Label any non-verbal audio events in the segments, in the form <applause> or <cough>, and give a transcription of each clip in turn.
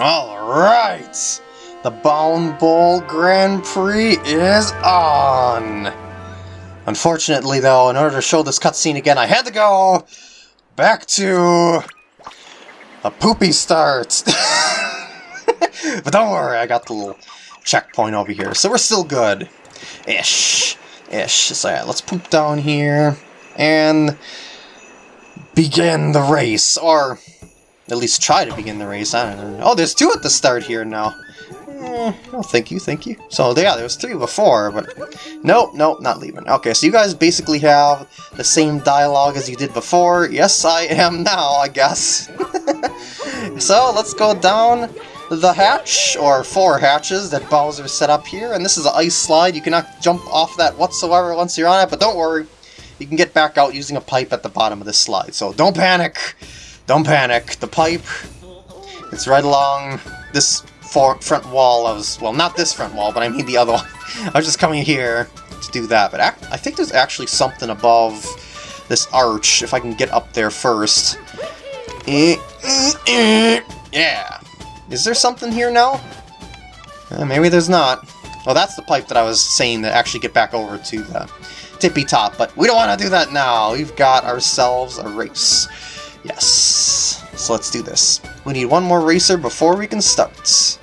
Alright! The Bound Bowl Grand Prix is on! Unfortunately though, in order to show this cutscene again, I had to go back to a poopy start. <laughs> but don't worry, I got the little checkpoint over here, so we're still good. Ish. Ish. So yeah, let's poop down here and begin the race, or at least try to begin the race. I don't know. Oh, there's two at the start here now. Eh, oh, thank you, thank you. So, yeah, there was three before, but... Nope, nope, not leaving. Okay, so you guys basically have the same dialogue as you did before. Yes, I am now, I guess. <laughs> so, let's go down the hatch, or four hatches that Bowser set up here, and this is an ice slide. You cannot jump off that whatsoever once you're on it, but don't worry. You can get back out using a pipe at the bottom of this slide, so don't panic. Don't panic. The pipe, it's right along this front wall. I was, well, not this front wall, but I mean the other one. <laughs> I was just coming here to do that, but I think there's actually something above this arch, if I can get up there first. Eh, eh, eh. Yeah. Is there something here now? Uh, maybe there's not. Well, that's the pipe that I was saying to actually get back over to the tippy top, but we don't want to do that now. We've got ourselves a race. Yes. So let's do this. We need one more racer before we can start.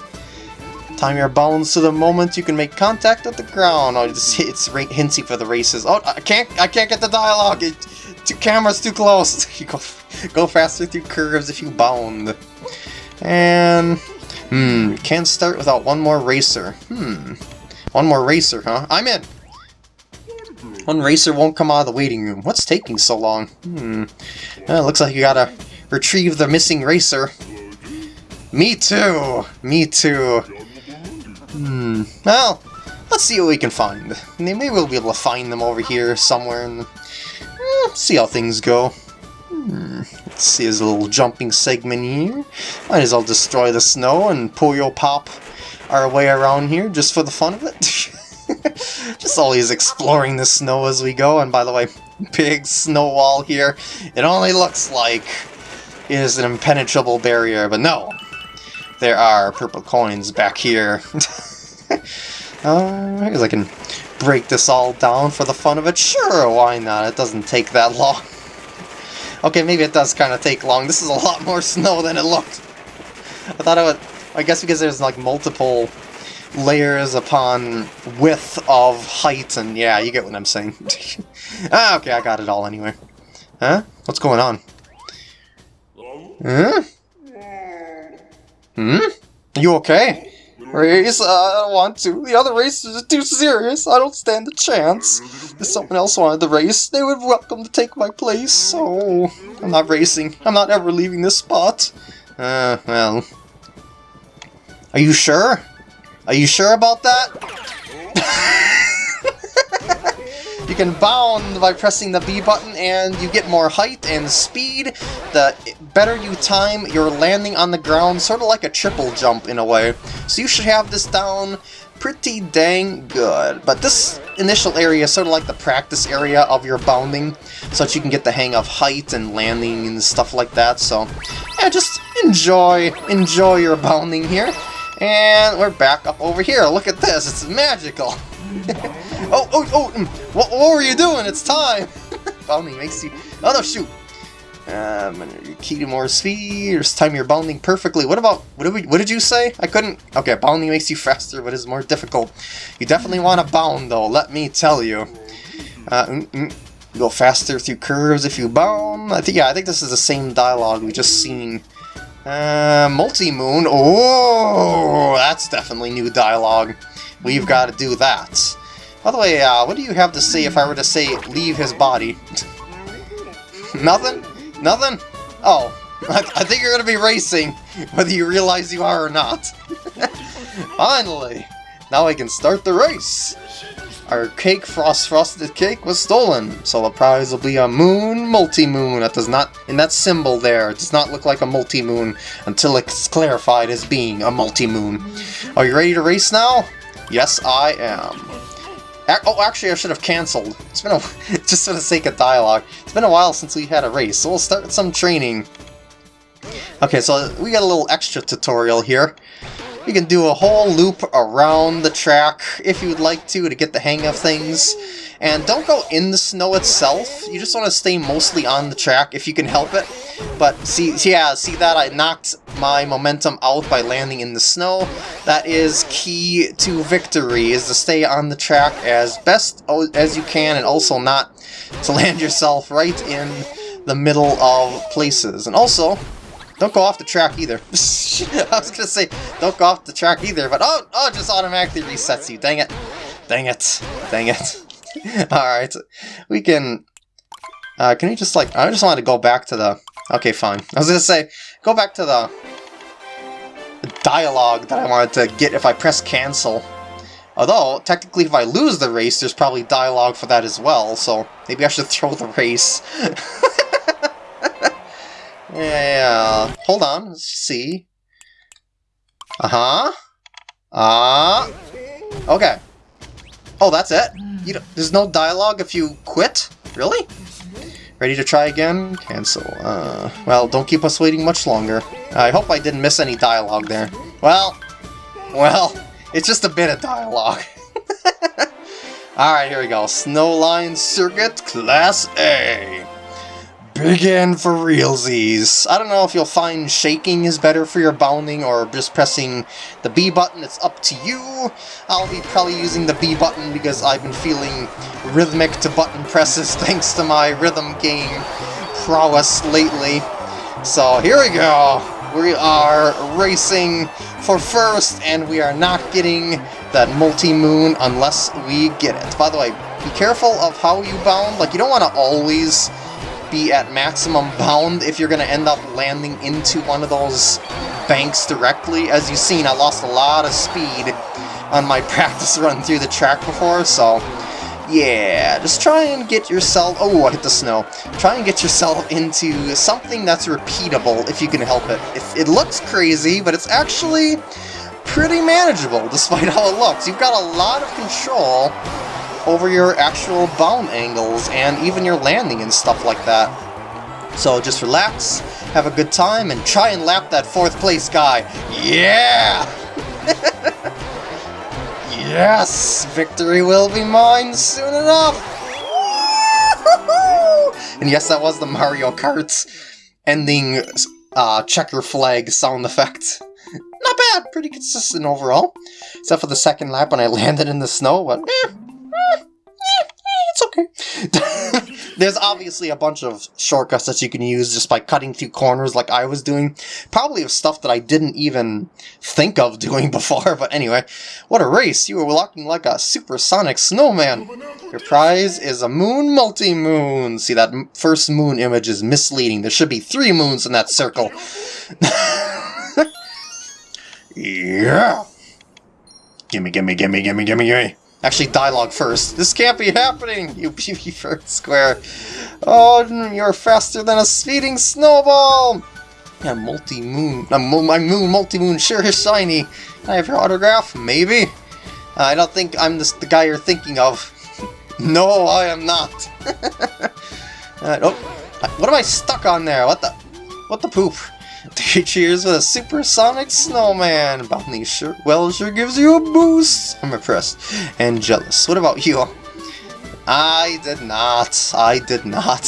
Time your bounds to the moment you can make contact with the ground. Oh, it's, it's for the races. Oh, I can't, I can't get the dialogue. It, two cameras too close. <laughs> You go, go faster through curves if you bound. And hmm, can't start without one more racer. Hmm, one more racer, huh? I'm in. One racer won't come out of the waiting room. What's taking so long? Hmm. Well, looks like you gotta retrieve the missing racer. Me too! Me too! Hmm. Well, let's see what we can find. Maybe we'll be able to find them over here somewhere and eh, see how things go. Hmm. Let's see his little jumping segment here. Might as well destroy the snow and Puyo Pop our way around here just for the fun of it. <laughs> Just always exploring the snow as we go, and by the way, <laughs> big snow wall here. It only looks like it is an impenetrable barrier, but no. There are purple coins back here. <laughs> uh, I guess I can break this all down for the fun of it. Sure, why not? It doesn't take that long. <laughs> Okay, maybe it does kind of take long. This is a lot more snow than it looked. I thought it would... I guess because there's like multiple layers upon width of height, and yeah, you get what I'm saying. <laughs> ah, okay, I got it all anyway. Huh? What's going on? Huh? Hmm? You okay? Race, uh, I don't want to. The other races are too serious. I don't stand a chance. If someone else wanted the race, they would welcome to take my place. So, I'm not racing. I'm not ever leaving this spot. Uh, well. Are you sure? Are you sure about that? <laughs> you can bound by pressing the B button and you get more height and speed. The better you time your landing on the ground, sort of like a triple jump in a way. So you should have this down pretty dang good. But this initial area is sort of like the practice area of your bounding, so that you can get the hang of height and landing and stuff like that. So, yeah, just enjoy, enjoy your bounding here. And we're back up over here. Look at this. It's magical. <laughs> oh, oh, oh. Mm. What, what were you doing? It's time. <laughs> bounding makes you... Oh, no, shoot. Um, key to more speed, or time you're bounding perfectly. What about, what did, we, what did you say? I couldn't, okay, bounding makes you faster, but is more difficult. You definitely want to bound, though, let me tell you. Uh, mm, mm, go faster through curves if you bound. I think, yeah, I think this is the same dialogue we just seen uh, multi-moon. Oh, that's definitely new dialogue. We've got to do that. By the way, uh, what do you have to say if I were to say leave his body? <laughs> Nothing? Nothing? Oh, I, <laughs> I think you're going to be racing, whether you realize you are or not. <laughs> Finally! Now I can start the race! Our cake, Frost Frosted Cake, was stolen, so the prize will be a moon multi-moon. That does not, in that symbol there, it does not look like a multi-moon until it's clarified as being a multi-moon. Are you ready to race now? Yes, I am. Oh, actually, I should have cancelled. It's been a, <laughs> just for the sake of dialogue. It's been a while since we had a race, so we'll start some training. Okay, so we got a little extra tutorial here. You can do a whole loop around the track if you would like to, to get the hang of things. And don't go in the snow itself, you just want to stay mostly on the track if you can help it. But see, yeah, see that I knocked my momentum out by landing in the snow. That is key to victory, is to stay on the track as best as you can and also not to <laughs> land yourself right in the middle of places. And also, don't go off the track either. <laughs> I was gonna say, don't go off the track either, but oh, oh, just automatically resets you. Dang it. Dang it. Dang it. <laughs> Alright, we can... Uh, can you just, like... I just wanted to go back to the... Okay, fine. I was gonna say, go back to the dialogue that I wanted to get if I press cancel. Although, technically if I lose the race, there's probably dialogue for that as well, so maybe I should <laughs> throw the race. Yeah, hold on, let's see. Uh-huh. Ah. Uh, okay. Oh, that's it? You there's no dialogue if you quit? Really? Ready to try again? Cancel. Uh, well, don't keep us waiting much longer. I hope I didn't miss any dialogue there. Well, well, it's just a bit of dialogue. <laughs> Alright, here we go. Snowline Circuit Class A. Begin for realsies. I don't know if you'll find shaking is better for your bounding or just pressing the B button. It's up to you. I'll be probably using the B button because I've been feeling rhythmic to button presses <laughs> thanks to my rhythm game prowess lately. So here we go. We are racing for first and we are not getting that multi-moon unless we get it. By the way, be careful of how you bound. Like, you don't want to always be at maximum bound if you're going to end up landing into one of those banks directly. As you've seen, I lost a lot of speed on my <laughs> practice run through the track before, so yeah, just try and get yourself... Oh, I hit the snow. Try and get yourself <laughs> into something that's repeatable if you can help it. If it looks crazy, but it's actually pretty manageable <laughs> despite how it looks. You've got a lot of control over your actual bound angles and even your landing and stuff like that. So just relax, have a good time, and try and lap that fourth place guy. Yeah! <laughs> yes! Victory will be mine soon enough! and yes, that was the Mario Kart ending uh, checker flag sound effect. Not bad, pretty consistent overall. Except for the second lap when I <laughs> landed in the snow, but eh, okay. <laughs> There's obviously a bunch of shortcuts that you can use just by cutting through corners like I was doing. Probably of stuff that I didn't even think of <laughs> doing before, but anyway. What a race! You were walking like a supersonic snowman! Your prize is a moon multi-moon! See, that first moon image is misleading. There should be three moons in that circle. <laughs> yeah! Gimme, gimme, gimme, gimme, gimme, gimme! Actually, dialogue first. This can't be happening, you PB Bird Square. Oh, you're faster than a speeding snowball! Yeah, multi-moon. Uh, my moon multi-moon sure is shiny. I have your autograph? Maybe? Uh, I don't think I'm the guy you're thinking of. <laughs> no, I am not. <laughs> uh, oh, what am I stuck on there? What the? What the poop? Three cheers for a supersonic snowman! Bounty sure well sure gives you a boost! I'm impressed and jealous. What about you? I did not. I did not.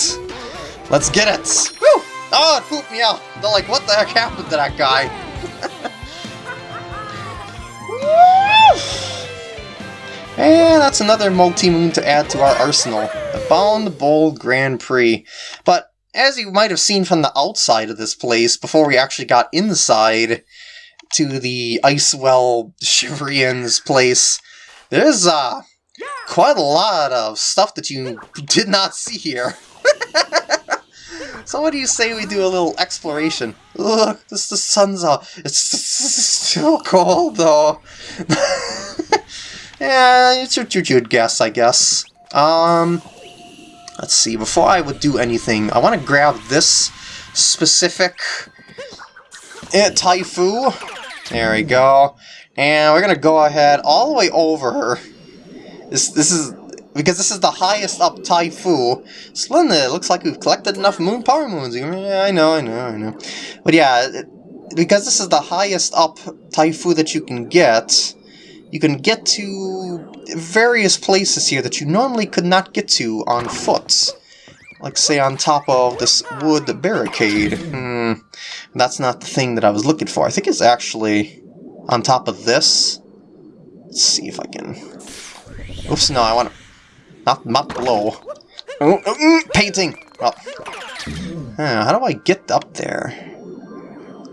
Let's get it! Woo! Oh, it pooped me out! They're like, what the heck happened to that guy? <laughs> and that's another multi-moon to add to our arsenal. The Bound Bowl Grand Prix. But as you might have seen from the outside of this place, before we actually got inside to the Icewell Shiverian's place, there's uh, quite a lot of stuff that you did not see here. <laughs> so what do you say we do a little exploration? Look, this the sun's out. It's still cold though. <laughs> yeah, it's your, you'd guess, I guess. Um, Let's see, before I would do anything, I want to grab this specific uh, Ty-foo. There we go. And we're going to go ahead all the way over. This, this is because this is the highest up Ty-foo. Splendid, looks like we've collected enough moon power moons. I know, I know, I know. But yeah, because this is the highest up Ty-foo that you can get, you can get to various places here that you normally could not get to on foot. Like, say, on top of this wood barricade. Hmm, that's not the thing that I was looking for. I think it's actually on top of this. Let's see if I can... Oops, no, I want to... Not, not below. Oh, oh, mm, painting! Well, uh, how do I get up there?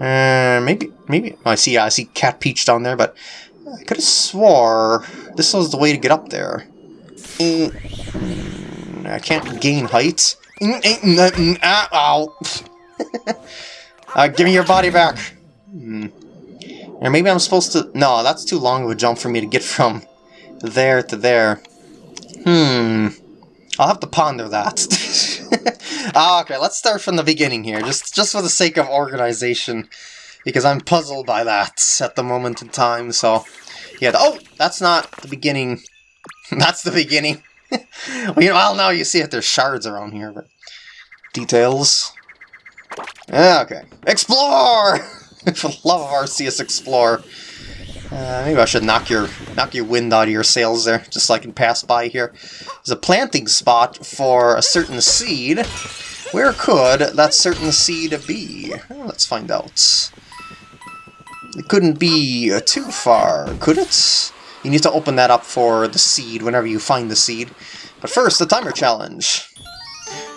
Uh, maybe, maybe... Oh, I see, I see Cat Peach down there, but I could have swore this was the way to get up there. I can't gain height. Ow! uh, give me your body back! Hmm. Or maybe I'm supposed to... No, that's too long of a jump for me to get from there to there. Hmm. I'll have to ponder that. <laughs> ah, okay, let's start from the beginning here, just, just for the sake of organization. Because I'm puzzled by that at the moment in time, so... Yeah, oh! That's not the beginning. <laughs> that's the beginning. <laughs> well, now you see it, there's shards around here, but... Details. Okay. Explore! <laughs> For the love of Arceus, explore. Uh, maybe I should knock your knock your wind out of your sails there, just so I can pass by here. There's a planting spot for a certain seed. Where could that certain seed be? Well, let's find out. It couldn't be uh, too far, could it? You need to open that up for the seed whenever you find the seed. But first, the timer challenge.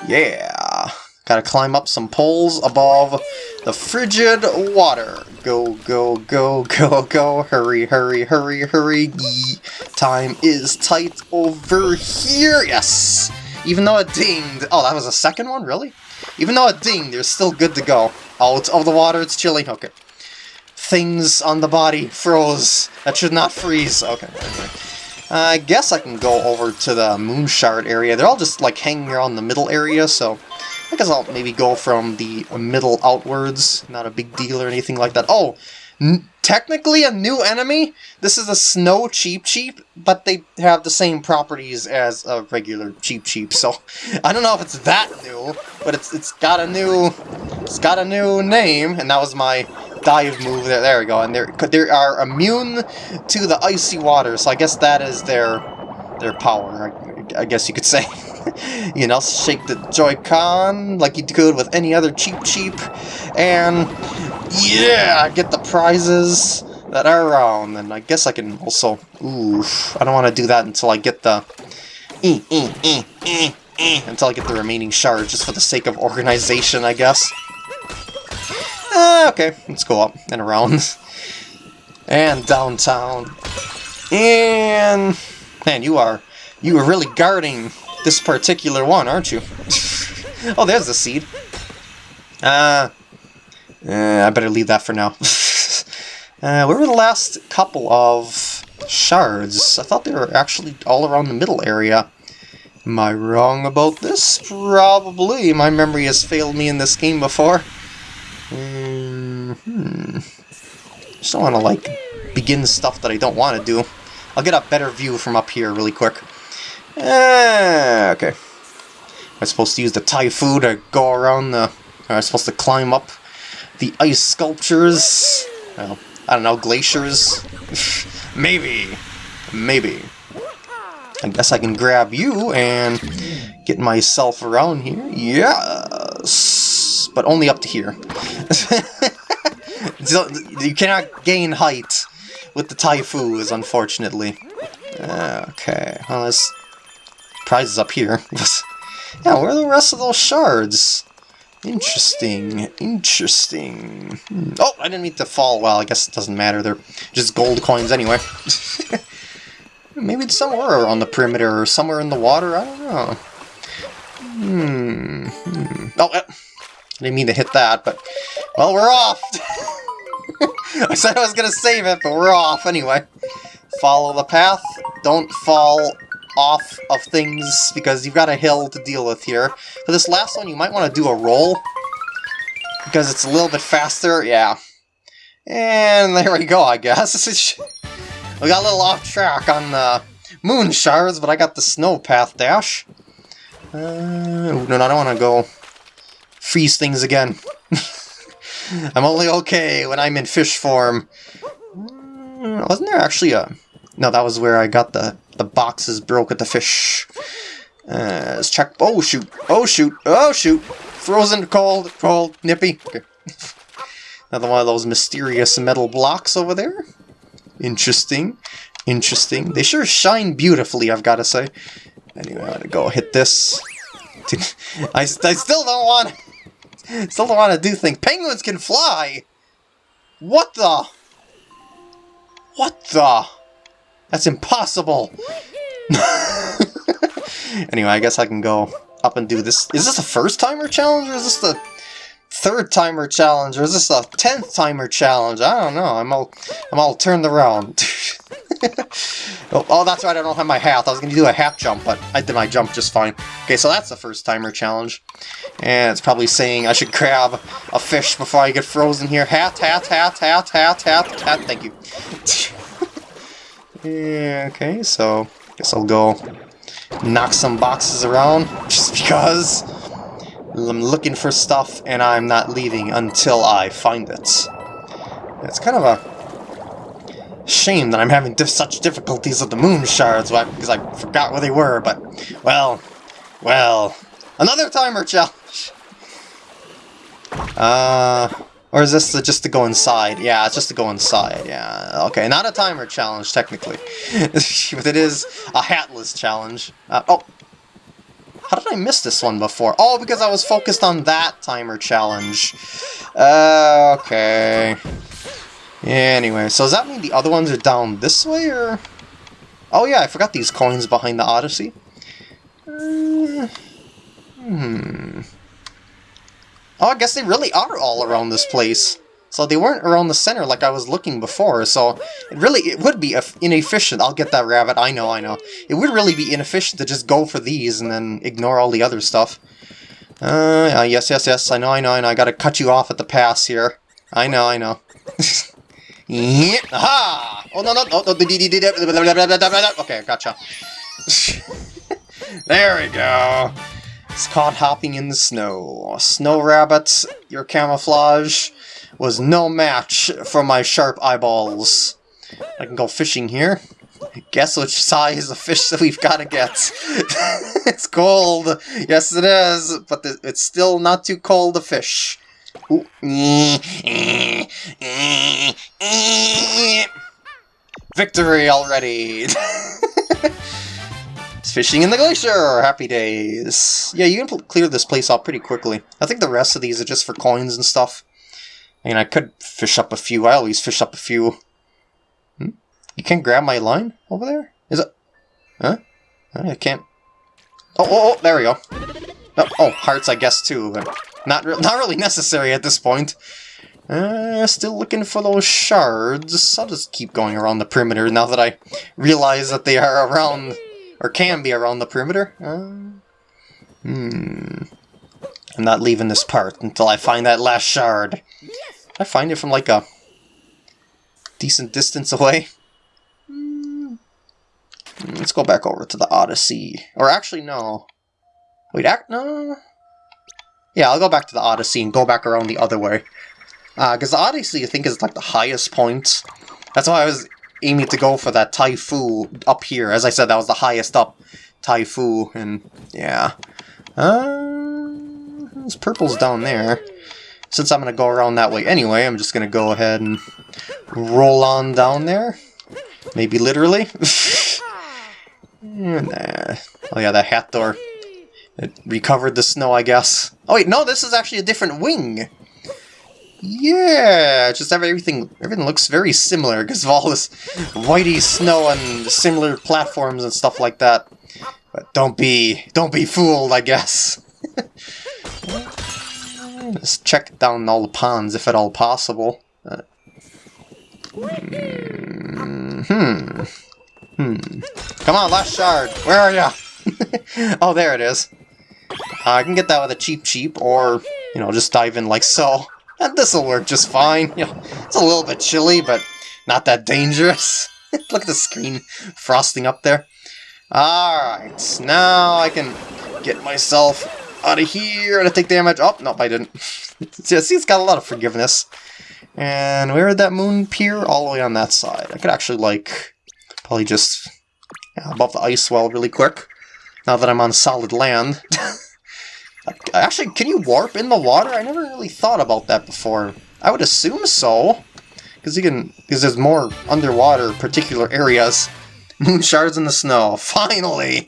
Yeah! Gotta climb up some poles above the frigid water. Go, go, go, go, go. Hurry, hurry, hurry, hurry. Yee. Time is tight over here. Yes! Even though it dinged... Oh, that was a second one? Really? Even though it dinged, you're still good to go. Out of the water, it's chilly. Okay. Things on the body froze. That should not freeze. Okay. I guess I can go over to the moon shard area. They're all just like hanging around the middle area, so I guess I'll maybe go from the middle outwards. Not a big deal or anything like that. Oh, technically a new enemy? This is a Snow Cheep Cheep, but they have the same properties as a regular Cheep Cheep. so I don't know if it's that new, but it's it's got a new it's got a new name, and that was my dive move there. There we go, and they're they are immune to the icy water, so I guess that is their their power. I, I guess you could say. <laughs> you know, shake the Joy-Con like you could with any other Cheep Cheep, and yeah, get the prizes that are around. And I guess I can also, oof, I don't want to do that until I get the, eh, eh, eh, until I get the remaining shards, just for the sake of organization, I guess. Uh, okay, let's go up and around. and downtown. And... Man, you are... You are really guarding this particular one, aren't you? <laughs> oh, there's the seed. Uh, uh, I better leave that for now. <laughs> uh, where were the last couple of shards? I thought they were actually all around the middle area. Am I wrong about this? Probably. My memory has failed me in this game before. Mm hmm. Just don't want to, like, begin stuff that I don't want to do. I'll get a better view from up here really quick. Ah, okay. Am I supposed to use the Ty-foo to go around the... Am I supposed to climb up the ice sculptures? Well, I don't know, glaciers? <laughs> Maybe. Maybe. I guess I can grab you and get myself around here. Yes! But only up to here. <laughs> you cannot gain height with the Ty-foos, unfortunately. Okay, well, let's prizes up here. <laughs> yeah, where are the rest of those shards? Interesting, interesting. Hmm. Oh, I didn't mean to fall. Well, I guess it doesn't matter. They're just gold coins anyway. <laughs> Maybe it's somewhere on the perimeter or somewhere in the water. I don't know. Hmm. hmm. Oh, I didn't mean to hit that, but... Well, we're off! <laughs> I said I was going to save it, but we're off anyway. Follow the path. Don't fall off of things because you've got a hill to deal with here. For this last one, you might want to do a roll because it's a little bit faster. Yeah. And there we go, I guess. <laughs> we got a little off track on the moon shards, but I got the snow path dash. Uh, no, no, I don't want to go freeze things again. <laughs> I'm only okay when I'm in fish form. Uh, wasn't there actually a... No, that was where I got the, the boxes broke at the fish. Uh, let's check... Oh, shoot. Oh, shoot. Oh, shoot. Frozen, cold, cold, nippy. Okay. <laughs> Another one of those mysterious metal blocks over there. Interesting. Interesting. They sure shine beautifully, I've got to say. Anyway, I'm gonna go hit this. <laughs> I, I still don't want... Still don't want to do. Penguins can fly! What the? What the? That's impossible! <laughs> anyway, I guess I can go up and do this. Is this a first timer challenge or is this the third timer challenge or is this a tenth timer challenge? I don't know. I'm all I'm all turned around. <laughs> <laughs> oh, oh, that's right. I don't have my hat. I was gonna do a hat jump, but I did my jump just fine. Okay, so that's the first timer challenge, and it's probably saying I should grab a fish before I get frozen here. Hat, hat, hat, hat, hat, hat, hat. Thank you. <laughs> yeah. Okay, so guess I'll go knock some boxes around, just because I'm looking for stuff and I'm not leaving until I find it. It's kind of a shame that I'm having such difficulties with the moon shards, because I forgot where they were, but, well, well, another timer challenge! Uh, or is this just to go inside? Yeah, it's just to go inside, yeah. Okay, not a timer challenge, technically. <laughs> but it is a hatless challenge. Uh, oh! How did I miss this one before? Oh, because I was focused on that timer challenge. Uh, okay. Anyway, so does that mean the other ones are down this way, or...? Oh yeah, I forgot these coins behind the Odyssey. Uh, hmm... Oh, I guess they really are all around this place. So they weren't around the center like I was looking before, so it really, it would be inefficient. I'll get that rabbit, I know, I know. It would really be inefficient to just go for these and then ignore all the other stuff. Uh, uh yes, yes, yes, I know, I know, I know, I gotta cut you off at the pass here. I know, I know. <laughs> Aha! Oh, no, no, oh, oh, no, no, okay, gotcha. <laughs> there we go. It's caught hopping in the snow. Snow rabbits, your camouflage was no match for my sharp eyeballs. I can go fishing here. Guess which size of fish that we've got to get. <laughs> it's cold. Yes, it is. But it's still not too cold to fish. <laughs> Victory already! <laughs> It's fishing in the glacier! Happy days! Yeah, you can clear this place out pretty quickly. I think the rest of these are just for coins and stuff. I mean, I could fish up a few. I always fish up a few. Hmm? You can't grab my line over there? Is it? Huh? I can't. Oh, oh, oh, there we go. Oh, oh, hearts, I guess, too, but not, re not really necessary at this point. Uh, still looking for those shards. I'll just keep going around the perimeter now that I realize that they are around or can be around the perimeter. Uh, hmm. I'm not leaving this part until I find that last shard. I find it from like a decent distance away. Hmm. Let's go back over to the Odyssey. Or actually, no. Wait, act no. Yeah, I'll go back to the Odyssey and go back around the other way. Because uh, the Odyssey, I think, is like the highest point. That's why I was aiming to go for that Ty-foo up here. As I said, that was the highest up Ty-foo, and yeah. Uh, this purple's down there. Since I'm going to go around that way anyway, I'm just going to go ahead and roll on down there. Maybe literally. <laughs> nah. Oh yeah, that hat door. It recovered the snow, I guess. Oh wait, no, this is actually a different wing. Yeah, just everything everything looks very similar because of all this whitey snow and similar platforms and stuff like that. But don't be don't be fooled, I guess. <laughs> Let's check down all the ponds if at all possible. Uh, hmm. Hmm. Come on, last shard. Where are ya? <laughs> oh, there it is. Uh, I can get that with a Cheep Cheep, or, you know, just dive in like so. And this'll work just fine. You know, it's a little bit chilly, but not that dangerous. <laughs> Look at the screen frosting up there. Alright, now I can get myself out of here and take damage. Oh, nope, I didn't. <laughs> See, it's got a lot of forgiveness. And where did that moon appear? All the way on that side. I could actually, like, probably just yeah, above the ice well really quick. Now that I'm on solid land. <laughs> actually, can you warp in the water? I never really thought about that before. I would assume so. Because you can, because there's more underwater particular areas. <laughs> Moon shards in the snow. <laughs> Finally!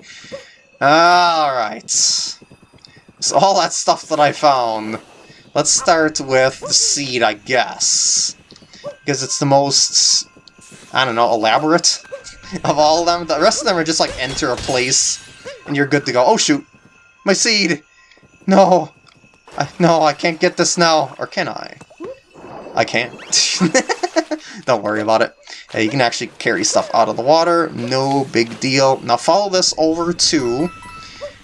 Alright. So all that stuff that I found. Let's start with the seed, I guess. Because it's the most, I don't know, elaborate of all of them. The rest of them are just like enter a place and you're good to go. Oh shoot! My seed! No! I, no, I can't get this now. Or can I? I can't. <laughs> Don't worry about it. Yeah, you can actually carry stuff out of the water. No big deal. Now follow this over to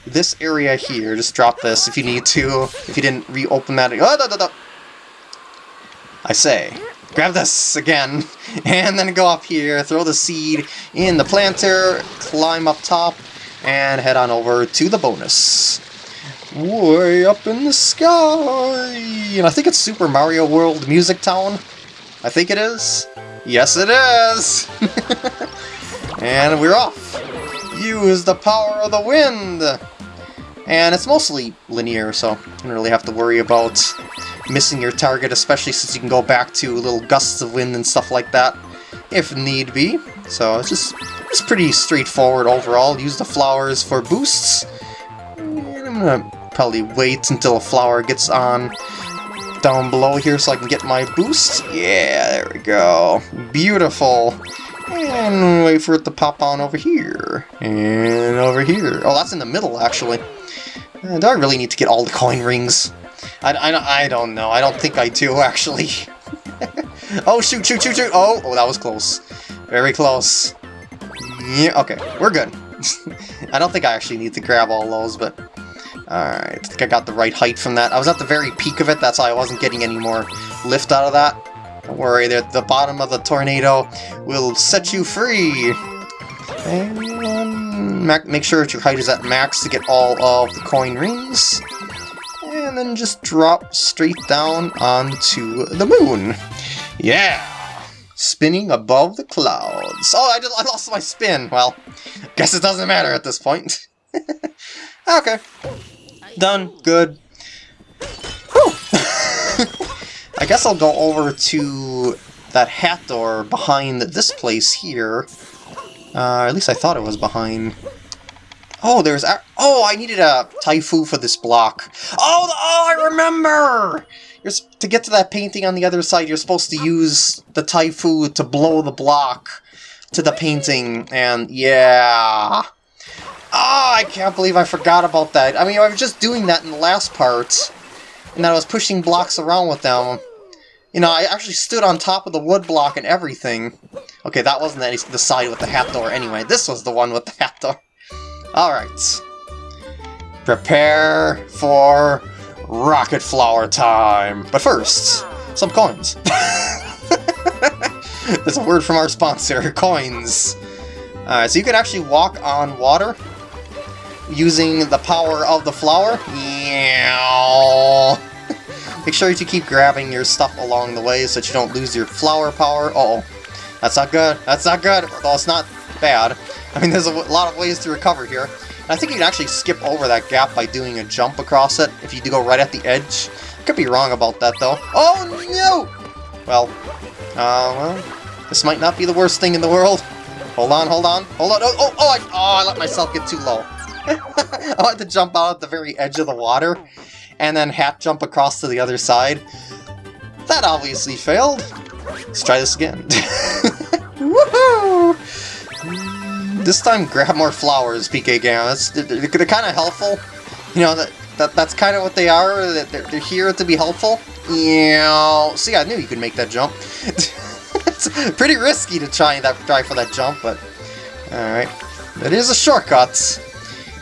this area here. Just drop this if you need to. If you didn't reopen that. Oh, da, da, da. I say, grab this again, <laughs> and then go up here, throw the seed in the planter, climb up top, and head on over to the bonus. Way up in the sky! And I think it's Super Mario World Music Town. I think it is. Yes, it is! <laughs> and we're off! Use the power of the wind! And it's mostly linear, so you don't really have to worry about missing your target, especially since you can go back to little gusts of wind and stuff like that, if need be. So it's just it's pretty straightforward overall. Use the flowers for boosts. And I'm gonna probably wait until a flower gets on down below here so I can get my boost. Yeah, there we go. Beautiful. And wait for it to pop on over here. And over here. Oh, that's in the middle, actually. Uh, do I really need to get all the coin rings? I, I, I don't know. I don't think I do, <laughs> actually. Oh, shoot, shoot, shoot, shoot! Oh, oh, that was close. Very close. Yeah, okay, we're good. <laughs> I don't think I actually need to grab all those, but... Alright, I think I got the right height from that. I was at the very peak of it, that's why I wasn't getting any more lift out of that. Don't worry, the, the bottom of the tornado will set you free. And make sure that your height is at max to get all of the coin rings. And then just drop straight down onto the moon. Yeah! Spinning above the clouds. Oh, I, just, I lost my spin. Well, guess it doesn't matter at this point. <laughs> okay. Done. Good. Whew. <laughs> I guess I'll go over to that hat door behind this place here. Uh, at least I thought it was behind. Oh, there's... Oh, I needed a Ty-foo for this block. Oh, oh, I remember! You're, to get to that painting on the other side, you're supposed to use the Ty-foo to blow the block to the painting, and yeah... Ah, oh, I can't believe I forgot about that. I mean, I was just doing that in the last part, and I was pushing blocks around with them. You know, I actually stood on top of the wood block and everything. Okay, that wasn't any, the side with the hat door anyway. This was the one with the hat door. Alright. Prepare for rocket flower time. But first, some coins. <laughs> That's a word from our sponsor, <laughs> coins. Alright, so you can actually walk on water using the power of the flower. Yeah. <laughs> Make sure to keep grabbing your stuff along the way so that you don't lose your flower power. Uh oh That's not good. That's not good. Well, it's not bad. I mean, there's a lot of ways to recover here. I think you can actually skip over that gap by doing a jump across it if you do go right at the edge. Could be wrong about that, though. Oh, no! Well, uh, well, this might not be the worst thing in the world. Hold on, hold on, hold on. Oh, oh, oh, I, oh, I let myself get too low. <laughs> I had to jump out at the very edge of the water, and then hat jump across to the other side. That obviously failed. Let's try this again. <laughs> Woohoo! This time, grab more flowers, PK Gamma. They're, they're kind of helpful. You know, that, that that's kind of what they are. That they're, they're here to be helpful. Yeah. See, I knew you could make that jump. <laughs> it's pretty risky to try that try for that jump, but all right. It is a shortcut.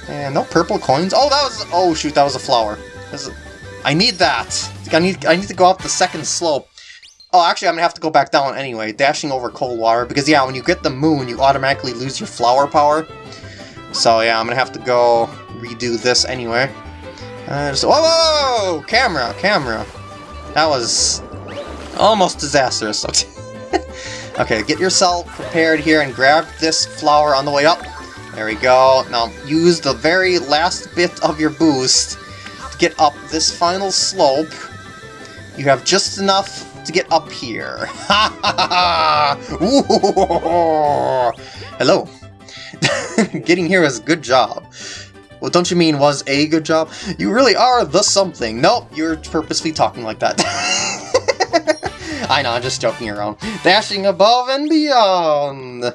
And no purple coins. Oh, that was... Oh, shoot, that was a flower. A, I need that. I need, I need to go up the second slope. Oh, actually, I'm to have to go back down anyway, dashing over cold water. Because, yeah, when you get the moon, you automatically lose your flower power. So yeah, I'm gonna have to go redo this anyway. Uh, just, whoa, whoa, whoa, camera, camera. That was almost disastrous. <laughs> okay, get yourself prepared here and grab this flower on the way up. There we go. Now use the very last bit of your boost to get up this final slope. You have just enough to get up here. <laughs> Hello. <laughs> Getting here is a good job. Well, don't you mean was a good job? You really are the something. Nope, you're purposely talking like that. <laughs> I know, I'm just joking around. Dashing above and beyond!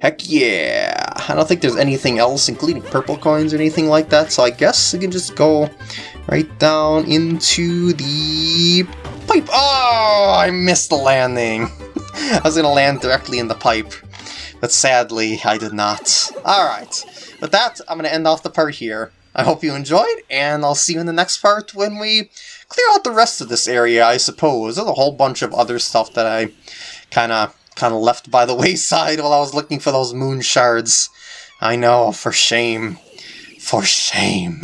Heck yeah! I don't think there's anything else, including purple coins or anything like that, so I guess we can just go right down into the pipe. Oh, I missed the landing. <laughs> I was gonna land directly in the pipe, but sadly, I did not. Alright, with that, I'm gonna end off the part here. I hope you enjoyed, and I'll see you in the next part when we clear out the rest of this area, I suppose. There's a whole bunch of other stuff that I kind of kind of left by the <laughs> wayside while I was looking for those moon shards. I know, for shame. For shame.